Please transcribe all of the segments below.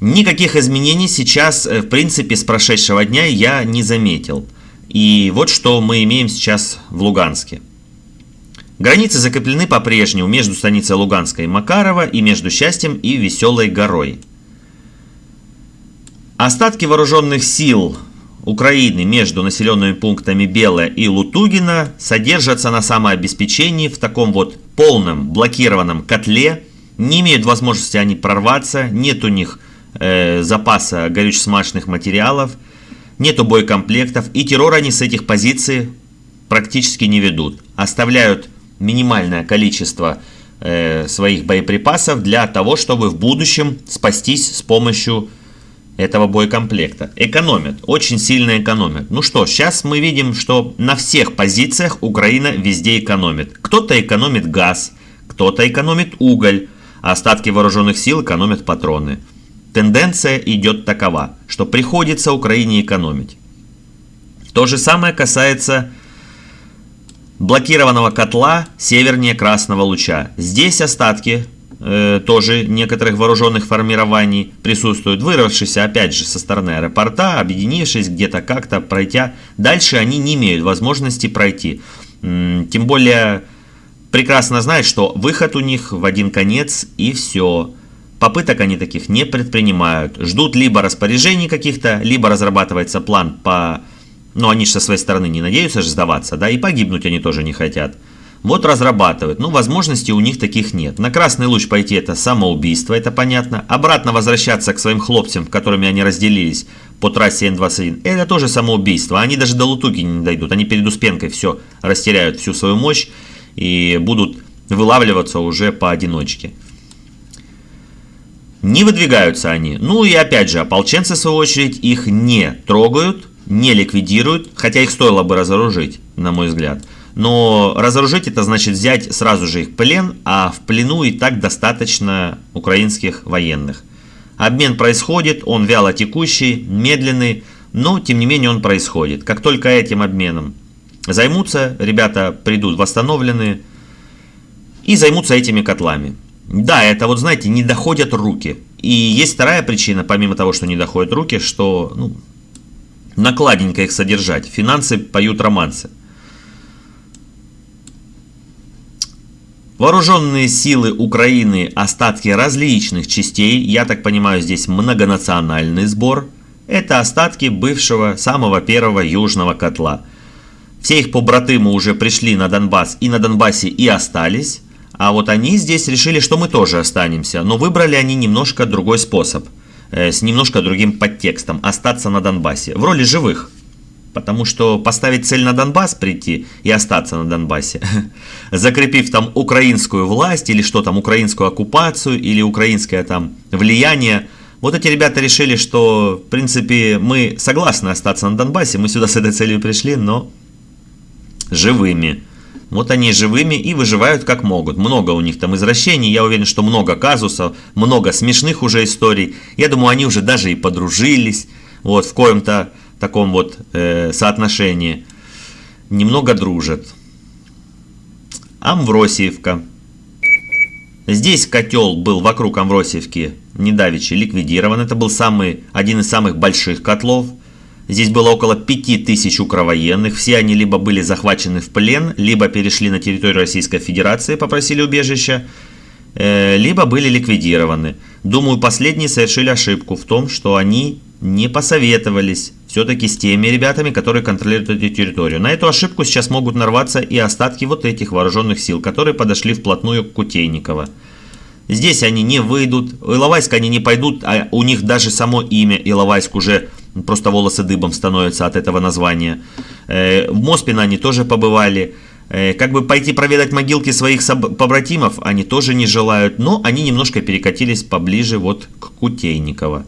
Никаких изменений сейчас, э, в принципе, с прошедшего дня я не заметил. И вот что мы имеем сейчас в Луганске. Границы закреплены по-прежнему между станицей Луганской и Макарова и между Счастьем и Веселой горой. Остатки вооруженных сил Украины между населенными пунктами Белая и Лутугина содержатся на самообеспечении в таком вот полном блокированном котле. Не имеют возможности они прорваться, нет у них э, запаса горюче-смазочных материалов, нету боекомплектов. И террор они с этих позиций практически не ведут. Оставляют минимальное количество э, своих боеприпасов для того, чтобы в будущем спастись с помощью этого боекомплекта. Экономят, очень сильно экономят. Ну что, сейчас мы видим, что на всех позициях Украина везде экономит. Кто-то экономит газ, кто-то экономит уголь, а остатки вооруженных сил экономят патроны. Тенденция идет такова, что приходится Украине экономить. То же самое касается блокированного котла севернее Красного Луча. Здесь остатки э, тоже некоторых вооруженных формирований присутствуют, вырвавшиеся опять же со стороны аэропорта, объединившись где-то как-то, пройдя. Дальше они не имеют возможности пройти. Тем более прекрасно знают, что выход у них в один конец и все. Попыток они таких не предпринимают. Ждут либо распоряжений каких-то, либо разрабатывается план по... Ну, они же со своей стороны не надеются же сдаваться, да, и погибнуть они тоже не хотят. Вот разрабатывают. Ну, возможностей у них таких нет. На красный луч пойти это самоубийство, это понятно. Обратно возвращаться к своим хлопцам, которыми они разделились по трассе Н-21, это тоже самоубийство. Они даже до Лутуги не дойдут. Они перед Успенкой все растеряют, всю свою мощь и будут вылавливаться уже поодиночке. Не выдвигаются они. Ну и опять же, ополченцы, в свою очередь, их не трогают, не ликвидируют, хотя их стоило бы разоружить, на мой взгляд. Но разоружить это значит взять сразу же их плен, а в плену и так достаточно украинских военных. Обмен происходит, он вяло текущий, медленный, но тем не менее он происходит. Как только этим обменом займутся, ребята придут восстановленные и займутся этими котлами. Да, это вот, знаете, не доходят руки. И есть вторая причина, помимо того, что не доходят руки, что ну, накладненько их содержать. Финансы поют романсы. Вооруженные силы Украины, остатки различных частей, я так понимаю, здесь многонациональный сбор, это остатки бывшего самого первого южного котла. Все их побратымы уже пришли на Донбасс и на Донбассе и остались, а вот они здесь решили, что мы тоже останемся, но выбрали они немножко другой способ, э, с немножко другим подтекстом, остаться на Донбассе, в роли живых. Потому что поставить цель на Донбасс прийти и остаться на Донбассе, закрепив там украинскую власть или что там, украинскую оккупацию или украинское там влияние, вот эти ребята решили, что в принципе мы согласны остаться на Донбассе, мы сюда с этой целью пришли, но живыми. Вот они живыми и выживают как могут. Много у них там извращений, я уверен, что много казусов, много смешных уже историй. Я думаю, они уже даже и подружились, вот в коем-то таком вот э, соотношении, немного дружат. Амвросиевка. Здесь котел был вокруг Амвросиевки недавече ликвидирован. Это был самый, один из самых больших котлов. Здесь было около 5000 укровоенных. Все они либо были захвачены в плен, либо перешли на территорию Российской Федерации, попросили убежища, э, либо были ликвидированы. Думаю, последние совершили ошибку в том, что они не посоветовались все-таки с теми ребятами, которые контролируют эту территорию. На эту ошибку сейчас могут нарваться и остатки вот этих вооруженных сил, которые подошли вплотную к Кутейниково. Здесь они не выйдут, Иловайск они не пойдут, а у них даже само имя Иловайск уже просто волосы дыбом становятся от этого названия. Э, в Моспино они тоже побывали. Э, как бы пойти проведать могилки своих побратимов они тоже не желают, но они немножко перекатились поближе вот к Кутейниково.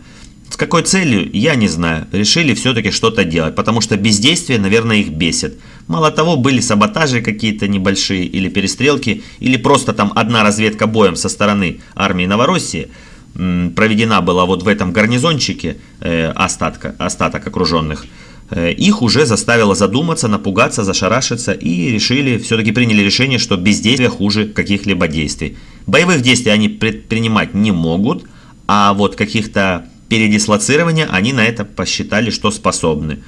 С какой целью, я не знаю. Решили все-таки что-то делать, потому что бездействие, наверное, их бесит. Мало того, были саботажи какие-то небольшие, или перестрелки, или просто там одна разведка боем со стороны армии Новороссии проведена была вот в этом гарнизончике э, остатка, остаток окруженных. Э, их уже заставило задуматься, напугаться, зашарашиться и решили, все-таки приняли решение, что бездействие хуже каких-либо действий. Боевых действий они предпринимать не могут, а вот каких-то передислоцирования они на это посчитали, что способны.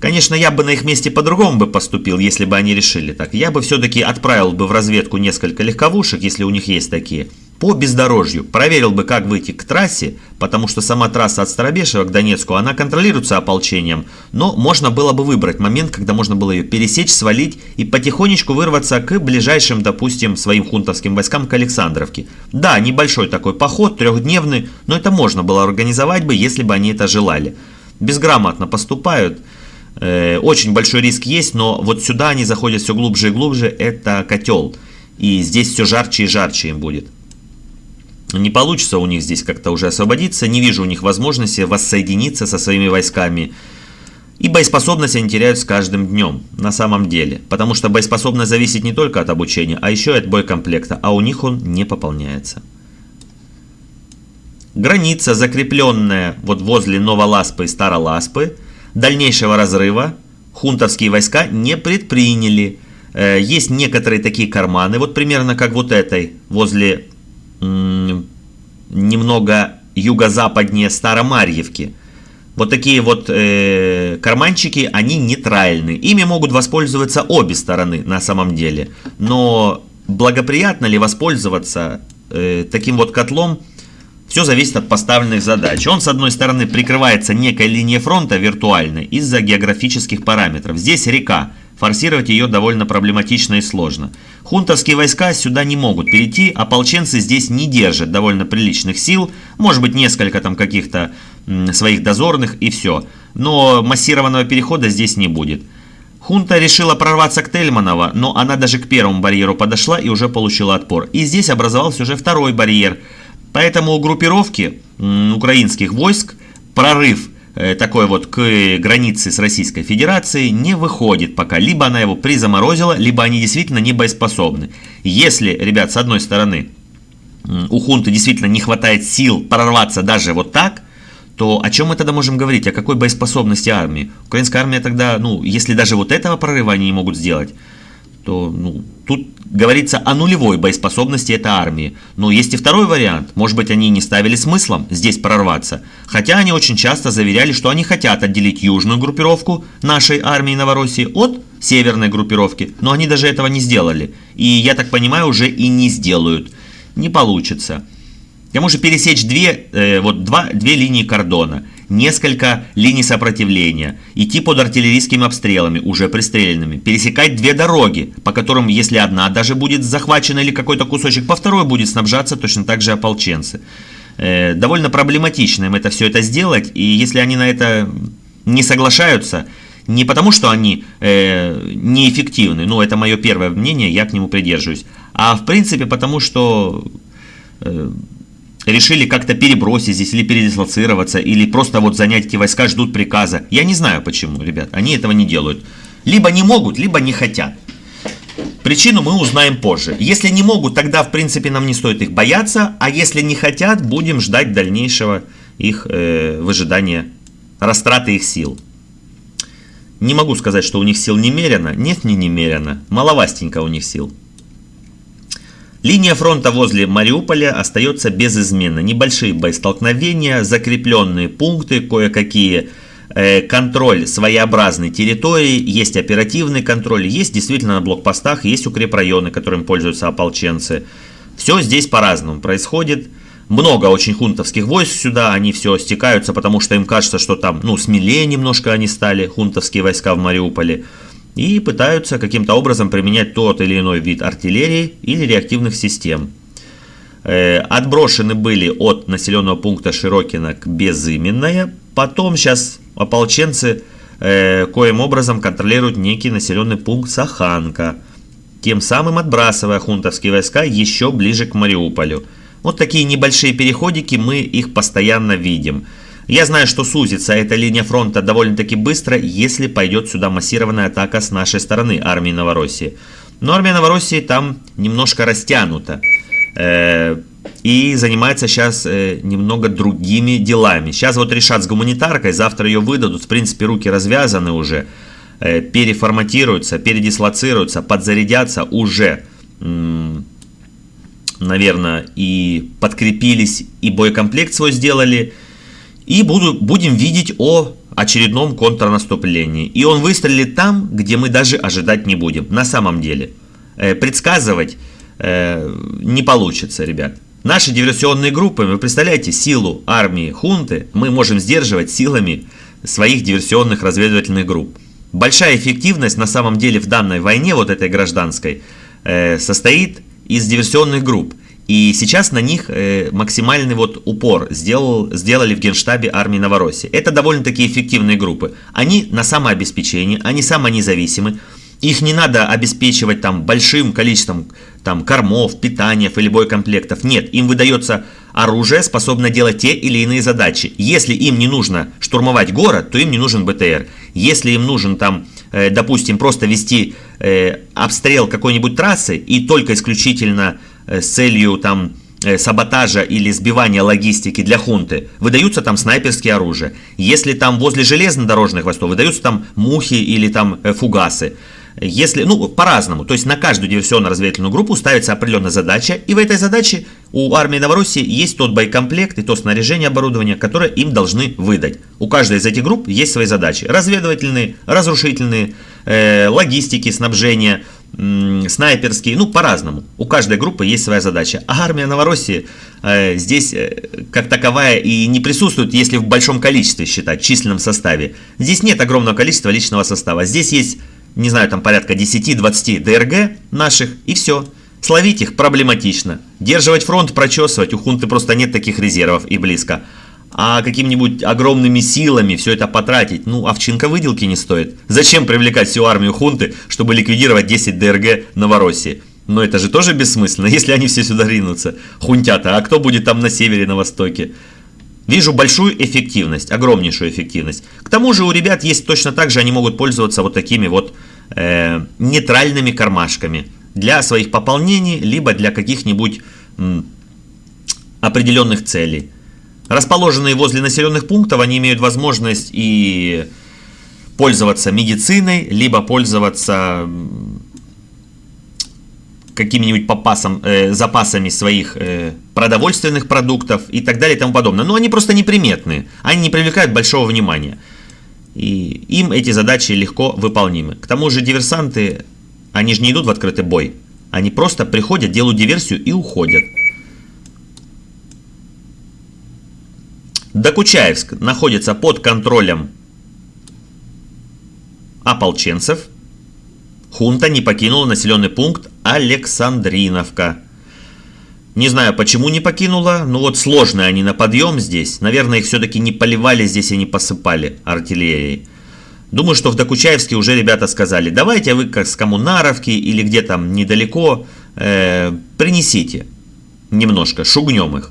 Конечно, я бы на их месте по-другому бы поступил, если бы они решили так. Я бы все-таки отправил бы в разведку несколько легковушек, если у них есть такие, по бездорожью. Проверил бы, как выйти к трассе, потому что сама трасса от Старобешева к Донецку, она контролируется ополчением. Но можно было бы выбрать момент, когда можно было ее пересечь, свалить и потихонечку вырваться к ближайшим, допустим, своим хунтовским войскам к Александровке. Да, небольшой такой поход, трехдневный, но это можно было организовать бы, если бы они это желали. Безграмотно поступают. Э, очень большой риск есть, но вот сюда они заходят все глубже и глубже, это котел. И здесь все жарче и жарче им будет. Не получится у них здесь как-то уже освободиться, не вижу у них возможности воссоединиться со своими войсками. И боеспособность они теряют с каждым днем, на самом деле. Потому что боеспособность зависит не только от обучения, а еще и от боекомплекта, а у них он не пополняется. Граница, закрепленная вот возле Новоласпы и Староласпы, Дальнейшего разрыва хунтовские войска не предприняли. Э, есть некоторые такие карманы, вот примерно как вот этой, возле немного юго-западнее Старомарьевки. Вот такие вот э, карманчики, они нейтральны. Ими могут воспользоваться обе стороны на самом деле. Но благоприятно ли воспользоваться э, таким вот котлом, все зависит от поставленных задач. Он, с одной стороны, прикрывается некой линией фронта виртуальной из-за географических параметров. Здесь река. Форсировать ее довольно проблематично и сложно. Хунтовские войска сюда не могут перейти, ополченцы здесь не держат довольно приличных сил, может быть несколько там каких-то своих дозорных и все. Но массированного перехода здесь не будет. Хунта решила прорваться к Тельманово, но она даже к первому барьеру подошла и уже получила отпор. И здесь образовался уже второй барьер – Поэтому у группировки украинских войск прорыв такой вот к границе с Российской Федерацией не выходит пока. Либо она его призаморозила, либо они действительно не боеспособны. Если, ребят, с одной стороны, у хунты действительно не хватает сил прорваться даже вот так, то о чем мы тогда можем говорить? О какой боеспособности армии? Украинская армия тогда, ну, если даже вот этого прорыва они не могут сделать, то ну, тут говорится о нулевой боеспособности этой армии. Но есть и второй вариант. Может быть, они не ставили смыслом здесь прорваться. Хотя они очень часто заверяли, что они хотят отделить южную группировку нашей армии Новороссии от северной группировки. Но они даже этого не сделали. И, я так понимаю, уже и не сделают. Не получится. К тому же пересечь две, э, вот два, две линии кордона – несколько линий сопротивления, идти под артиллерийскими обстрелами, уже пристреленными, пересекать две дороги, по которым, если одна даже будет захвачена или какой-то кусочек, по второй будет снабжаться точно так же ополченцы. Э, довольно проблематично им это все это сделать, и если они на это не соглашаются, не потому, что они э, неэффективны, ну это мое первое мнение, я к нему придерживаюсь, а в принципе потому, что э, решили как-то перебросить здесь или передислоцироваться, или просто вот занять эти войска, ждут приказа. Я не знаю почему, ребят, они этого не делают. Либо не могут, либо не хотят. Причину мы узнаем позже. Если не могут, тогда в принципе нам не стоит их бояться, а если не хотят, будем ждать дальнейшего их э, выжидания, растраты их сил. Не могу сказать, что у них сил немерено. Нет, не немерено. Маловастенько у них сил. Линия фронта возле Мариуполя остается без измены. Небольшие боестолкновения, закрепленные пункты, кое-какие э, контроль своеобразной территории, есть оперативный контроль, есть действительно на блокпостах, есть укрепрайоны, которым пользуются ополченцы. Все здесь по-разному происходит. Много очень хунтовских войск сюда, они все стекаются, потому что им кажется, что там, ну, смелее немножко они стали, хунтовские войска в Мариуполе и пытаются каким-то образом применять тот или иной вид артиллерии или реактивных систем. Э, отброшены были от населенного пункта Широкино к Безыменное. Потом сейчас ополченцы э, коим образом контролируют некий населенный пункт Саханка, тем самым отбрасывая хунтовские войска еще ближе к Мариуполю. Вот такие небольшие переходики, мы их постоянно видим. Я знаю, что сузится эта линия фронта довольно-таки быстро, если пойдет сюда массированная атака с нашей стороны армии Новороссии. Но армия Новороссии там немножко растянута. Э, и занимается сейчас э, немного другими делами. Сейчас вот решат с гуманитаркой, завтра ее выдадут, в принципе руки развязаны уже, э, переформатируются, передислоцируются, подзарядятся уже, наверное, и подкрепились, и боекомплект свой сделали, И буду, будем видеть о очередном контрнаступлении. И он выстрелит там, где мы даже ожидать не будем. На самом деле. Э, предсказывать э, не получится, ребят. Наши диверсионные группы, вы представляете, силу армии хунты мы можем сдерживать силами своих диверсионных разведывательных групп. Большая эффективность на самом деле в данной войне, вот этой гражданской, э, состоит из диверсионных групп. И сейчас на них э, максимальный вот упор сделал, сделали в генштабе армии Новороссии. Это довольно-таки эффективные группы. Они на самообеспечении, они самонезависимы. Их не надо обеспечивать там большим количеством там, кормов, питания или боекомплектов. Нет, им выдается оружие, способное делать те или иные задачи. Если им не нужно штурмовать город, то им не нужен БТР. Если им нужен там, э, допустим, просто вести э, обстрел какой-нибудь трассы и только исключительно с целью там э, саботажа или сбивания логистики для хунты, выдаются там снайперские оружия. Если там возле железнодорожных мостов, выдаются там мухи или там э, фугасы. Если, ну, по-разному. То есть на каждую диверсионно-разведывательную группу ставится определенная задача, и в этой задаче у армии Новороссии есть тот боекомплект и то снаряжение оборудования, которое им должны выдать. У каждой из этих групп есть свои задачи. Разведывательные, разрушительные, э, логистики, снабжения, снайперские, ну, по-разному. У каждой группы есть своя задача. А армия Новороссии э, здесь э, как таковая и не присутствует, если в большом количестве считать, численном составе. Здесь нет огромного количества личного состава. Здесь есть, не знаю, там порядка 10-20 ДРГ наших, и все. Словить их проблематично. Держивать фронт, прочесывать, у хунты просто нет таких резервов и близко а какими-нибудь огромными силами все это потратить, ну, овчинка выделки не стоит. Зачем привлекать всю армию хунты, чтобы ликвидировать 10 ДРГ Новороссии? Но это же тоже бессмысленно, если они все сюда ринутся. Хунтята, а кто будет там на севере, на востоке? Вижу большую эффективность, огромнейшую эффективность. К тому же у ребят есть точно так же, они могут пользоваться вот такими вот э, нейтральными кармашками для своих пополнений, либо для каких-нибудь определенных целей. Расположенные возле населенных пунктов, они имеют возможность и пользоваться медициной, либо пользоваться какими-нибудь попасом, э, запасами своих э, продовольственных продуктов и так далее и тому подобное. Но они просто неприметные, они не привлекают большого внимания. И им эти задачи легко выполнимы. К тому же диверсанты, они же не идут в открытый бой. Они просто приходят, делают диверсию и уходят. Докучаевск находится под контролем ополченцев. Хунта не покинула населенный пункт Александриновка. Не знаю, почему не покинула, но вот сложные они на подъем здесь. Наверное, их все-таки не поливали здесь и не посыпали артиллерией. Думаю, что в Докучаевске уже ребята сказали, давайте вы как с Коммунаровки или где там недалеко э, принесите немножко, шугнем их.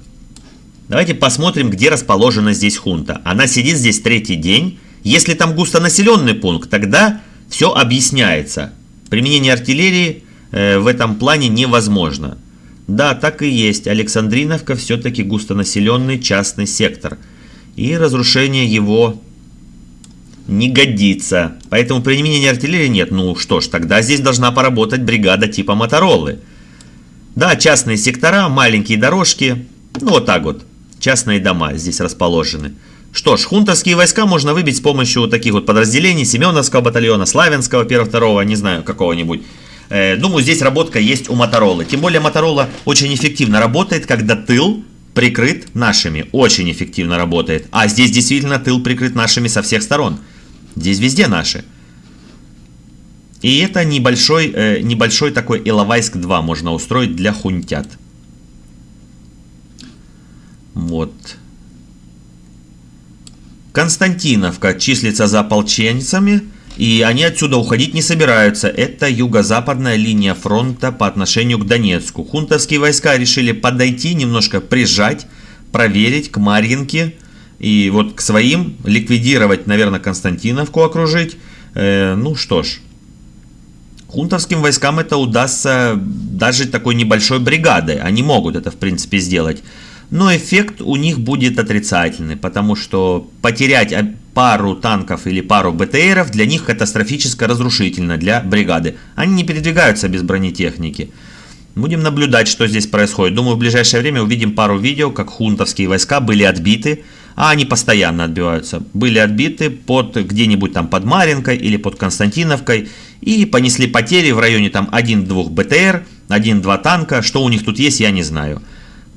Давайте посмотрим, где расположена здесь хунта. Она сидит здесь третий день. Если там густонаселенный пункт, тогда все объясняется. Применение артиллерии э, в этом плане невозможно. Да, так и есть. Александриновка все-таки густонаселенный частный сектор. И разрушение его не годится. Поэтому применения артиллерии нет. Ну что ж, тогда здесь должна поработать бригада типа Моторолы. Да, частные сектора, маленькие дорожки. Ну вот так вот частные дома здесь расположены. Что ж, хунтовские войска можно выбить с помощью таких вот подразделений Семеновского батальона, Славянского 1-2, не знаю, какого-нибудь. Э, думаю, здесь работка есть у Моторолы. Тем более Моторола очень эффективно работает, когда тыл прикрыт нашими. Очень эффективно работает. А здесь действительно тыл прикрыт нашими со всех сторон. Здесь везде наши. И это небольшой, э, небольшой такой Иловайск-2 можно устроить для хунтят. Вот. Константиновка числится за ополченцами, и они отсюда уходить не собираются. Это юго-западная линия фронта по отношению к Донецку. Хунтовские войска решили подойти, немножко прижать, проверить к Марьинке. И вот к своим ликвидировать, наверное, Константиновку окружить. Э, ну что ж. Хунтовским войскам это удастся даже такой небольшой бригадой. Они могут это, в принципе, сделать но эффект у них будет отрицательный, потому что потерять пару танков или пару БТРов для них катастрофически разрушительно для бригады. Они не передвигаются без бронетехники. Будем наблюдать, что здесь происходит. Думаю, в ближайшее время увидим пару видео, как хунтовские войска были отбиты а они постоянно отбиваются. Были отбиты под где-нибудь там под Маринкой или под Константиновкой и понесли потери в районе там 1-2 БТР, 1-2 танка. Что у них тут есть, я не знаю.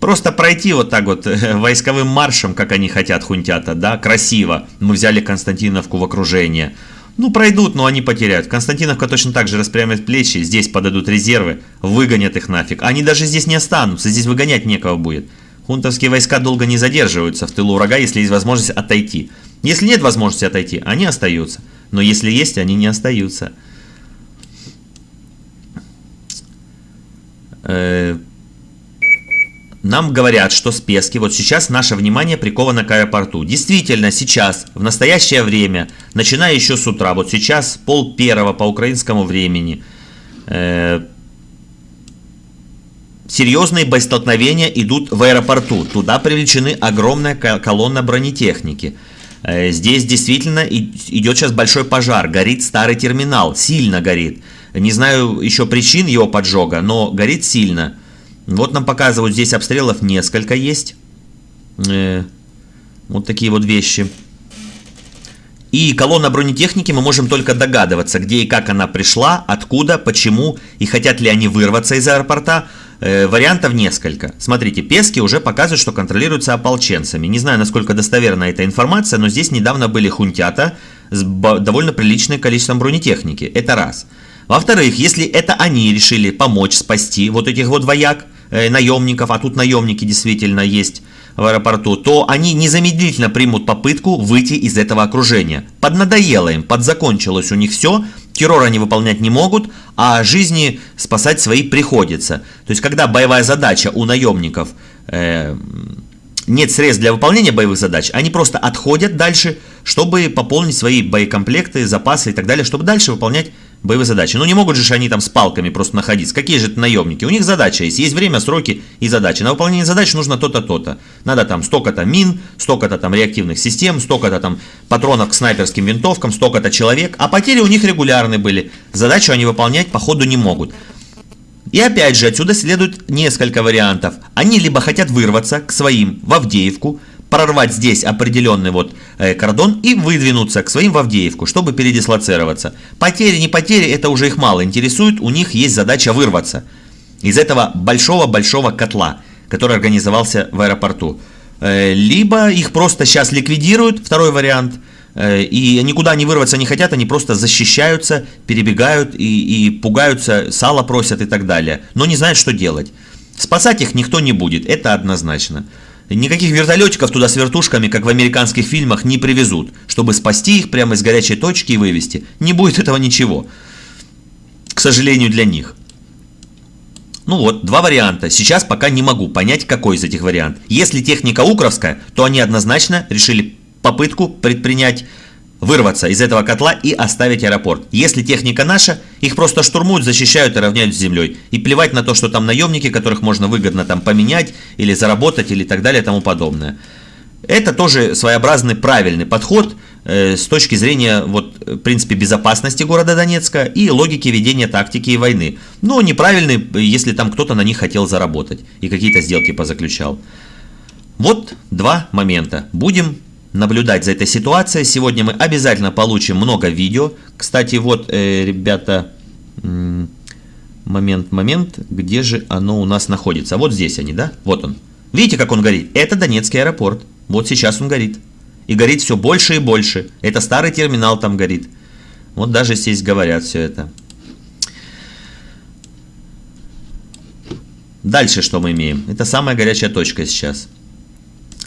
Просто пройти вот так вот войсковым маршем, как они хотят, хунтята, да, красиво. Мы взяли Константиновку в окружение. Ну, пройдут, но они потеряют. Константиновка точно так же распрямит плечи, здесь подадут резервы, выгонят их нафиг. Они даже здесь не останутся, здесь выгонять некого будет. Хунтовские войска долго не задерживаются в тылу врага, если есть возможность отойти. Если нет возможности отойти, они остаются. Но если есть, они не остаются. Э, нам говорят, что с Пески вот сейчас наше внимание приковано к аэропорту. Действительно, сейчас, в настоящее время, начиная еще с утра, вот сейчас пол первого по украинскому времени, э, серьезные боестолкновения идут в аэропорту. Туда привлечены огромная колонна бронетехники. Э, здесь действительно идет сейчас большой пожар, горит старый терминал, сильно горит. Не знаю еще причин его поджога, но горит сильно. Вот нам показывают, здесь обстрелов несколько есть. Э, вот такие вот вещи. И колонна бронетехники мы можем только догадываться, где и как она пришла, откуда, почему и хотят ли они вырваться из аэропорта. Э, вариантов несколько. Смотрите, Пески уже показывают, что контролируются ополченцами. Не знаю, насколько достоверна эта информация, но здесь недавно были хунтята с довольно приличным количеством бронетехники. Это раз. Во-вторых, если это они решили помочь спасти вот этих вот вояк, наемников, а тут наемники действительно есть в аэропорту, то они незамедлительно примут попытку выйти из этого окружения. Поднадоело им, подзакончилось у них все, террор они выполнять не могут, а жизни спасать свои приходится. То есть, когда боевая задача у наемников э, нет средств для выполнения боевых задач, они просто отходят дальше, чтобы пополнить свои боекомплекты, запасы и так далее, чтобы дальше выполнять боевые задачи. Ну не могут же они там с палками просто находиться. Какие же это наемники? У них задача есть. Есть время, сроки и задачи. На выполнение задач нужно то-то, то-то. Надо там столько-то мин, столько-то там реактивных систем, столько-то там патронов к снайперским винтовкам, столько-то человек. А потери у них регулярные были. Задачу они выполнять по ходу не могут. И опять же, отсюда следует несколько вариантов. Они либо хотят вырваться к своим в Авдеевку, прорвать здесь определенный вот э, кордон и выдвинуться к своим в Авдеевку, чтобы передислоцироваться. Потери, не потери, это уже их мало интересует, у них есть задача вырваться из этого большого-большого котла, который организовался в аэропорту. Э, либо их просто сейчас ликвидируют, второй вариант, э, и никуда не вырваться не хотят, они просто защищаются, перебегают и, и пугаются, сало просят и так далее, но не знают, что делать. Спасать их никто не будет, это однозначно. Никаких вертолетиков туда с вертушками, как в американских фильмах, не привезут, чтобы спасти их прямо из горячей точки и вывести. Не будет этого ничего. К сожалению для них. Ну вот, два варианта. Сейчас пока не могу понять, какой из этих вариантов. Если техника укровская, то они однозначно решили попытку предпринять вырваться из этого котла и оставить аэропорт. Если техника наша, их просто штурмуют, защищают и равняют с землей. И плевать на то, что там наемники, которых можно выгодно там поменять или заработать или так далее и тому подобное. Это тоже своеобразный правильный подход э, с точки зрения, вот, в принципе, безопасности города Донецка и логики ведения тактики и войны. Но неправильный, если там кто-то на них хотел заработать и какие-то сделки позаключал. Вот два момента. Будем наблюдать за этой ситуацией. Сегодня мы обязательно получим много видео. Кстати, вот, э, ребята, момент, момент, где же оно у нас находится? Вот здесь они, да? Вот он. Видите, как он горит? Это Донецкий аэропорт. Вот сейчас он горит. И горит все больше и больше. Это старый терминал там горит. Вот даже здесь говорят все это. Дальше что мы имеем? Это самая горячая точка сейчас.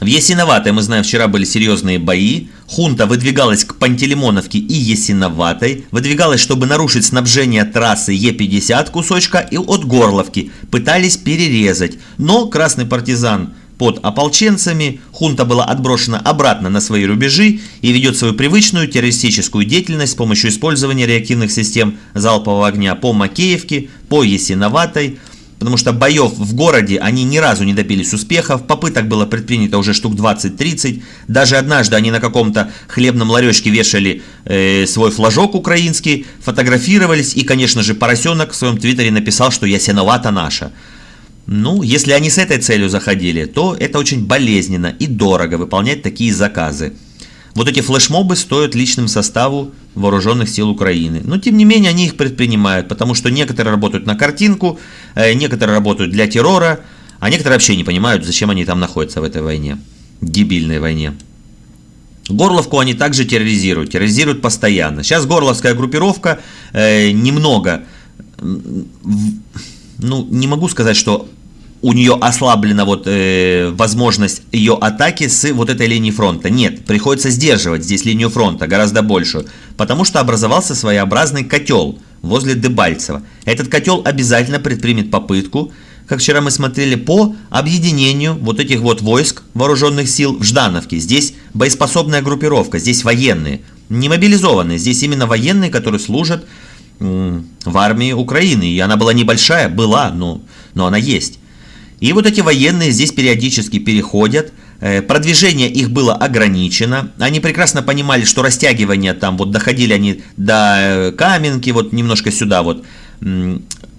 В Ясиноватой, мы знаем, вчера были серьезные бои. Хунта выдвигалась к Пантелеймоновке и Ясиноватой. Выдвигалась, чтобы нарушить снабжение трассы Е50 кусочка и от Горловки. Пытались перерезать. Но красный партизан под ополченцами, хунта была отброшена обратно на свои рубежи и ведет свою привычную террористическую деятельность с помощью использования реактивных систем залпового огня по Макеевке, по Ясиноватой, потому что боев в городе они ни разу не добились успехов, попыток было предпринято уже штук 20-30, даже однажды они на каком-то хлебном ларечке вешали э, свой флажок украинский, фотографировались, и, конечно же, поросенок в своем твиттере написал, что я сеновата наша. Ну, если они с этой целью заходили, то это очень болезненно и дорого выполнять такие заказы. Вот эти флешмобы стоят личным составу вооруженных сил Украины. Но тем не менее они их предпринимают, потому что некоторые работают на картинку, э, некоторые работают для террора, а некоторые вообще не понимают, зачем они там находятся в этой войне, дебильной войне. Горловку они также терроризируют, терроризируют постоянно. Сейчас горловская группировка э, немного, ну не могу сказать, что у нее ослаблена вот э, возможность ее атаки с вот этой линии фронта. Нет, приходится сдерживать здесь линию фронта гораздо большую, потому что образовался своеобразный котел возле Дебальцева. Этот котел обязательно предпримет попытку, как вчера мы смотрели, по объединению вот этих вот войск вооруженных сил в Ждановке. Здесь боеспособная группировка, здесь военные, не мобилизованные, здесь именно военные, которые служат в армии Украины. И она была небольшая, была, но, но она есть. И вот эти военные здесь периодически переходят, э, продвижение их было ограничено, они прекрасно понимали, что растягивание там, вот доходили они до э, Каменки, вот немножко сюда вот,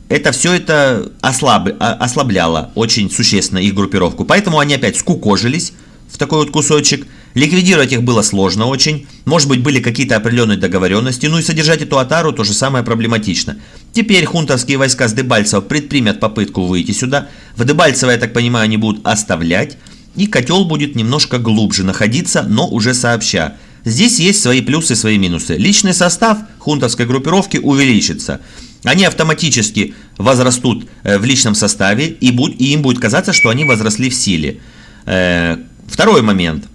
это все это ослаб, а, ослабляло очень существенно их группировку, поэтому они опять скукожились в такой вот кусочек, Ликвидировать их было сложно очень, может быть были какие-то определенные договоренности, ну и содержать эту атару то же самое проблематично. Теперь хунтовские войска с Дебальцева предпримят попытку выйти сюда, в Дебальцево, я так понимаю, они будут оставлять, и котел будет немножко глубже находиться, но уже сообща. Здесь есть свои плюсы и свои минусы. Личный состав хунтовской группировки увеличится. Они автоматически возрастут э, в личном составе, и, им будет казаться, что они возросли в силе. Э, второй момент.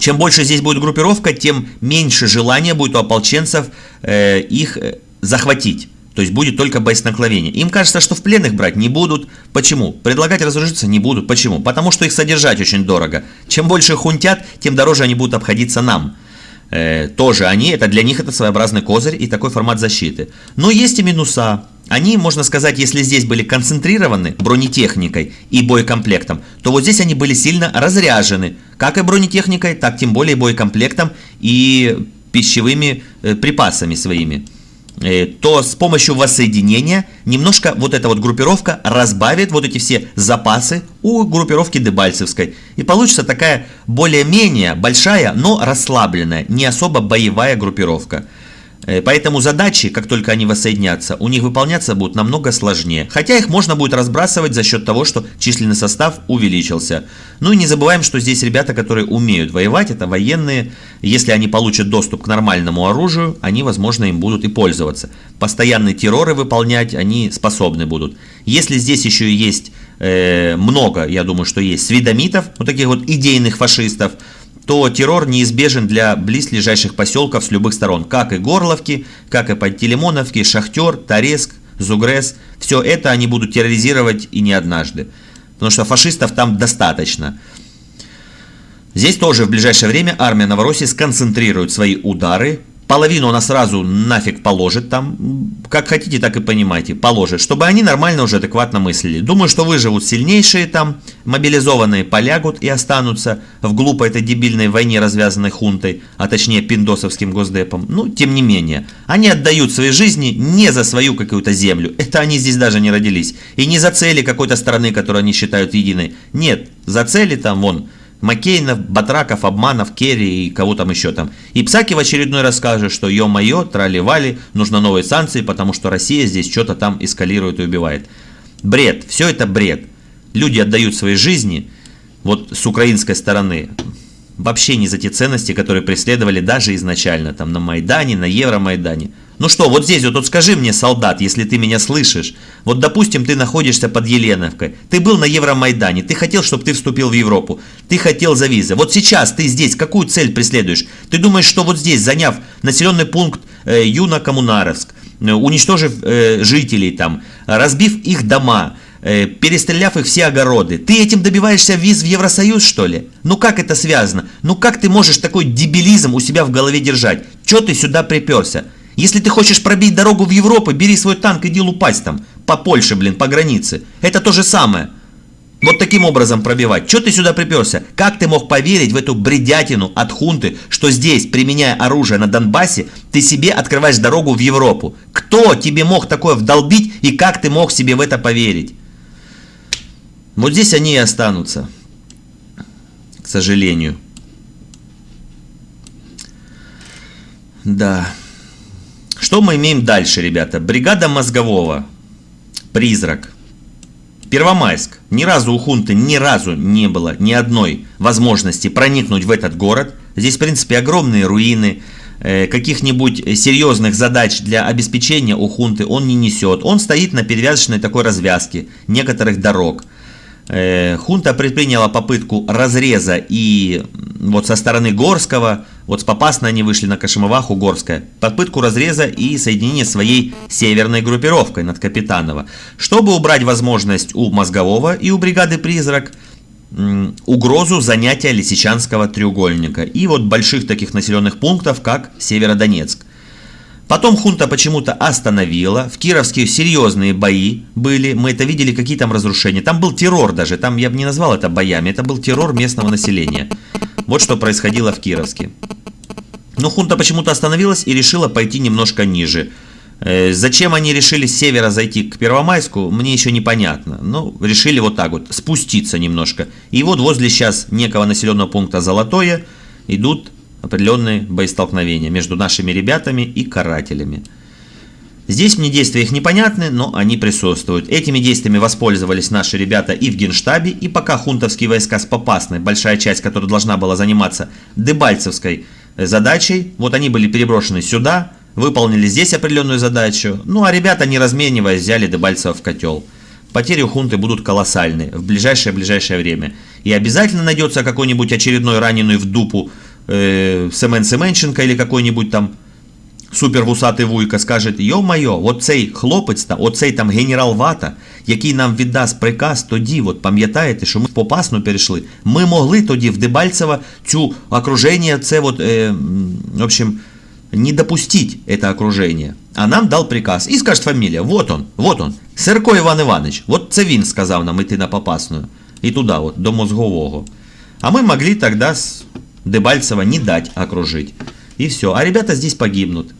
Чем больше здесь будет группировка, тем меньше желания будет у ополченцев э, их э, захватить. То есть будет только боестолкновение. Им кажется, что в плен их брать не будут. Почему? Предлагать разоружиться не будут. Почему? Потому что их содержать очень дорого. Чем больше хунтят, тем дороже они будут обходиться нам. Э, тоже они, это для них это своеобразный козырь и такой формат защиты. Но есть и минуса. Они, можно сказать, если здесь были концентрированы бронетехникой и боекомплектом, то вот здесь они были сильно разряжены, как и бронетехникой, так тем более боекомплектом и пищевыми э, припасами своими. Э, то с помощью воссоединения немножко вот эта вот группировка разбавит вот эти все запасы у группировки Дебальцевской. И получится такая более-менее большая, но расслабленная, не особо боевая группировка. Э, поэтому задачи, как только они воссоединятся, у них выполняться будут намного сложнее. Хотя их можно будет разбрасывать за счет того, что численный состав увеличился. Ну и не забываем, что здесь ребята, которые умеют воевать, это военные. Если они получат доступ к нормальному оружию, они, возможно, им будут и пользоваться. Постоянные терроры выполнять они способны будут. Если здесь еще есть э, много, я думаю, что есть свидомитов, вот таких вот идейных фашистов, то террор неизбежен для близлежащих поселков с любых сторон, как и Горловки, как и Подтелемоновки, Шахтер, Тореск, Зугрес. Все это они будут терроризировать и не однажды, потому что фашистов там достаточно. Здесь тоже в ближайшее время армия Новороссии сконцентрирует свои удары Половину она сразу нафиг положит там, как хотите, так и понимаете, положит, чтобы они нормально уже адекватно мыслили. Думаю, что выживут сильнейшие там, мобилизованные полягут и останутся в глупой этой дебильной войне, развязанной хунтой, а точнее пиндосовским госдепом. Ну, тем не менее, они отдают свои жизни не за свою какую-то землю, это они здесь даже не родились, и не за цели какой-то страны, которую они считают единой. Нет, за цели там, вон, Маккейнов, Батраков, Обманов, Керри и кого там еще там. И Псаки в очередной раз скажет, что ё-моё, трали-вали, нужно новые санкции, потому что Россия здесь что-то там эскалирует и убивает. Бред, все это бред. Люди отдают свои жизни, вот с украинской стороны, вообще не за те ценности, которые преследовали даже изначально, там на Майдане, на Евромайдане. Ну что, вот здесь вот, вот скажи мне, солдат, если ты меня слышишь. Вот, допустим, ты находишься под Еленовкой. Ты был на Евромайдане, ты хотел, чтобы ты вступил в Европу. Ты хотел за визы. Вот сейчас ты здесь какую цель преследуешь? Ты думаешь, что вот здесь, заняв населенный пункт э, Юно-Коммунаровск, э, уничтожив э, жителей там, разбив их дома, э, перестреляв их все огороды. Ты этим добиваешься виз в Евросоюз, что ли? Ну как это связано? Ну как ты можешь такой дебилизм у себя в голове держать? Че ты сюда приперся? Если ты хочешь пробить дорогу в Европу, бери свой танк, иди лупать там. По Польше, блин, по границе. Это то же самое. Вот таким образом пробивать. Че ты сюда приперся? Как ты мог поверить в эту бредятину от хунты, что здесь, применяя оружие на Донбассе, ты себе открываешь дорогу в Европу? Кто тебе мог такое вдолбить и как ты мог себе в это поверить? Вот здесь они и останутся. К сожалению. Да. Что мы имеем дальше, ребята? Бригада мозгового. Призрак. Первомайск. Ни разу у хунты ни разу не было ни одной возможности проникнуть в этот город. Здесь, в принципе, огромные руины. Э, каких-нибудь серьезных задач для обеспечения у хунты он не несет. Он стоит на перевязочной такой развязке некоторых дорог. Э, хунта предприняла попытку разреза и вот со стороны Горского, вот с Попасной они вышли на Кашемоваху, Горская, попытку разреза и соединения своей северной группировкой над Капитанова, чтобы убрать возможность у Мозгового и у бригады «Призрак» угрозу занятия Лисичанского треугольника и вот больших таких населенных пунктов, как Северодонецк. Потом хунта почему-то остановила. В Кировске серьезные бои были. Мы это видели, какие там разрушения. Там был террор даже. Там я бы не назвал это боями. Это был террор местного населения. Вот что происходило в Кировске. Но хунта почему-то остановилась и решила пойти немножко ниже. Э, зачем они решили с севера зайти к Первомайску, мне еще непонятно. Ну, решили вот так вот, спуститься немножко. И вот возле сейчас некого населенного пункта Золотое идут определенные боестолкновения между нашими ребятами и карателями. Здесь мне действия их непонятны, но они присутствуют. Этими действиями воспользовались наши ребята и в Генштабе, и пока хунтовские войска с Попасной, большая часть, которая должна была заниматься Дебальцевской задачей, вот они были переброшены сюда, выполнили здесь определенную задачу, ну а ребята, не размениваясь, взяли Дебальцево в котел. Потери у хунты будут колоссальные в ближайшее-ближайшее время. И обязательно найдется какой-нибудь очередной раненый в дупу э, Семен Семенченко или какой-нибудь там супер вусатий вуйка скаже, йо-майо, оцей хлопець, та, оцей там генерал Вата, який нам віддасть приказ тоді, от пам'ятаєте, що ми в Попасну перейшли, ми могли тоді в Дебальцево цю окруження, це от, е, в общем, не допустить это окружение. А нам дал приказ. И скажет фамилия, вот он, вот он, Серко Іван Іванович, вот це він сказав нам іти на Попасную. І туди, от, до мозгового. А мы могли тогда с Дебальцева не дать окружить. И все. А ребята здесь погибнут.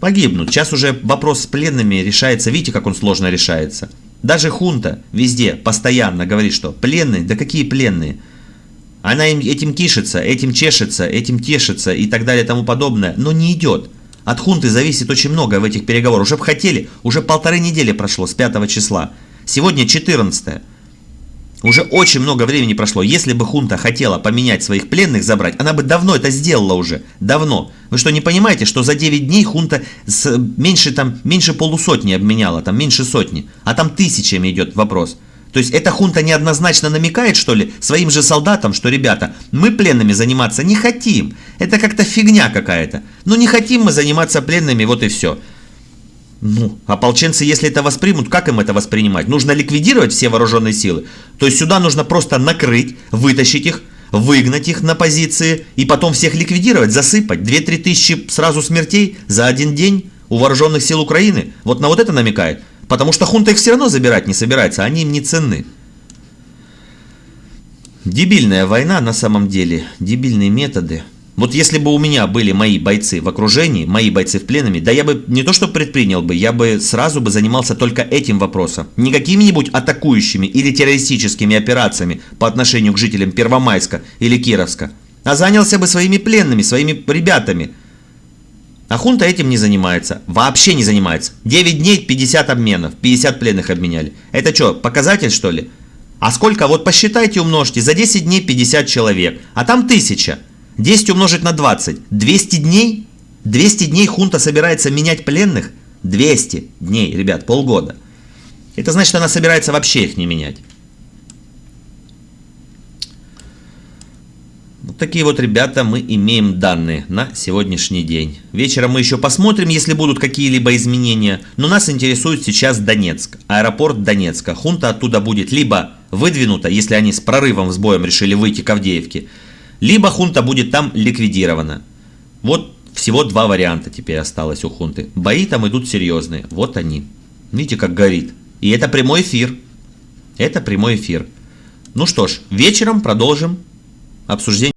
Погибнут. Сейчас уже вопрос с пленными решается. Видите, как он сложно решается. Даже хунта везде постоянно говорит, что пленные, да какие пленные? Она им этим кишится, этим чешется, этим тешится и так далее и тому подобное. Но не идет. От хунты зависит очень много в этих переговорах. Уже бы хотели, уже полторы недели прошло с 5 числа. Сегодня 14. Уже очень много времени прошло. Если бы хунта хотела поменять своих пленных, забрать, она бы давно это сделала уже. Давно. Вы что, не понимаете, что за 9 дней хунта с меньше, там, меньше полусотни обменяла, там меньше сотни. А там тысячами идет вопрос. То есть эта хунта неоднозначно намекает, что ли, своим же солдатам, что, ребята, мы пленными заниматься не хотим. Это как-то фигня какая-то. Ну не хотим мы заниматься пленными, вот и все. Ну, ополченцы, если это воспримут, как им это воспринимать? Нужно ликвидировать все вооруженные силы. То есть сюда нужно просто накрыть, вытащить их, выгнать их на позиции и потом всех ликвидировать, засыпать. 2-3 тысячи сразу смертей за один день у вооруженных сил Украины. Вот на вот это намекает. Потому что хунта их все равно забирать не собирается, они им не ценны. Дебильная война на самом деле, дебильные методы. Вот если бы у меня были мои бойцы в окружении, мои бойцы в пленами, да я бы не то что предпринял бы, я бы сразу бы занимался только этим вопросом. Не какими-нибудь атакующими или террористическими операциями по отношению к жителям Первомайска или Кировска, а занялся бы своими пленными, своими ребятами. А хунта этим не занимается, вообще не занимается. 9 дней 50 обменов, 50 пленных обменяли. Это что, показатель что ли? А сколько, вот посчитайте, умножьте, за 10 дней 50 человек, а там 1000. 10 умножить на 20. 200 дней? 200 дней хунта собирается менять пленных? 200 дней, ребят, полгода. Это значит, она собирается вообще их не менять. Вот такие вот, ребята, мы имеем данные на сегодняшний день. Вечером мы еще посмотрим, если будут какие-либо изменения. Но нас интересует сейчас Донецк, аэропорт Донецка. Хунта оттуда будет либо выдвинута, если они с прорывом, с боем решили выйти к Авдеевке, либо хунта будет там ликвидирована. Вот всего два варианта теперь осталось у хунты. Бои там идут серьезные. Вот они. Видите, как горит. И это прямой эфир. Это прямой эфир. Ну что ж, вечером продолжим обсуждение.